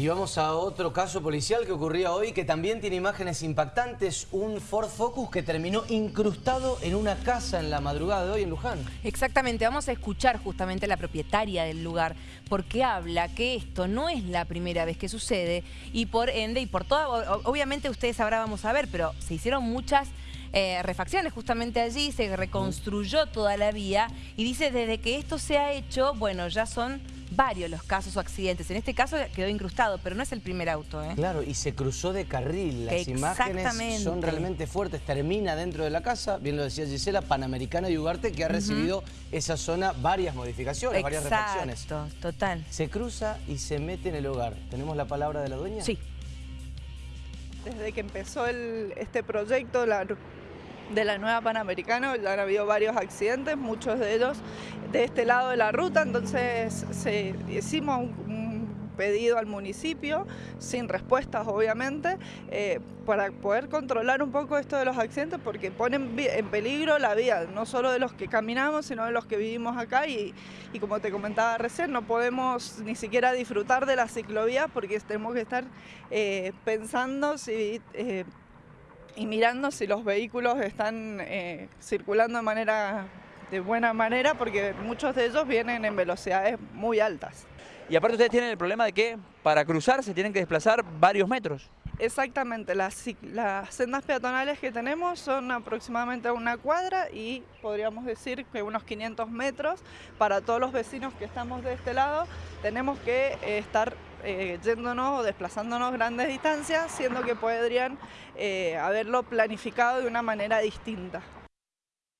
Y vamos a otro caso policial que ocurría hoy que también tiene imágenes impactantes. Un Ford Focus que terminó incrustado en una casa en la madrugada de hoy en Luján. Exactamente, vamos a escuchar justamente a la propietaria del lugar porque habla que esto no es la primera vez que sucede y por ende y por toda, obviamente ustedes ahora vamos a ver, pero se hicieron muchas eh, refacciones justamente allí, se reconstruyó toda la vía y dice desde que esto se ha hecho, bueno, ya son varios los casos o accidentes. En este caso quedó incrustado, pero no es el primer auto. ¿eh? Claro, y se cruzó de carril. Las imágenes son realmente fuertes. Termina dentro de la casa, bien lo decía Gisela, Panamericana y Ugarte, que ha recibido esa zona varias modificaciones, varias refacciones. total. Se cruza y se mete en el hogar. ¿Tenemos la palabra de la dueña? Sí. Desde que empezó este proyecto, la de la nueva Panamericana, ya han habido varios accidentes, muchos de ellos de este lado de la ruta, entonces se, hicimos un, pedido al municipio, sin respuestas obviamente, eh, para poder controlar un poco esto de los accidentes, porque ponen en peligro la vida, no solo de los que caminamos, sino de los que vivimos acá, y, como te comentaba recién, no podemos ni siquiera disfrutar de la ciclovía, porque tenemos que estar eh, pensando si... Eh, y mirando si los vehículos están eh, circulando de manera de buena manera porque muchos de ellos vienen en velocidades muy altas. Y aparte ustedes tienen el problema de que para cruzar se tienen que desplazar varios metros. Exactamente, las, sendas peatonales que tenemos son aproximadamente una cuadra y podríamos decir que unos 500 metros. Para todos los vecinos que estamos de este lado tenemos que eh, estar eh, yéndonos o desplazándonos grandes distancias, siendo que podrían eh, haberlo planificado de una manera distinta.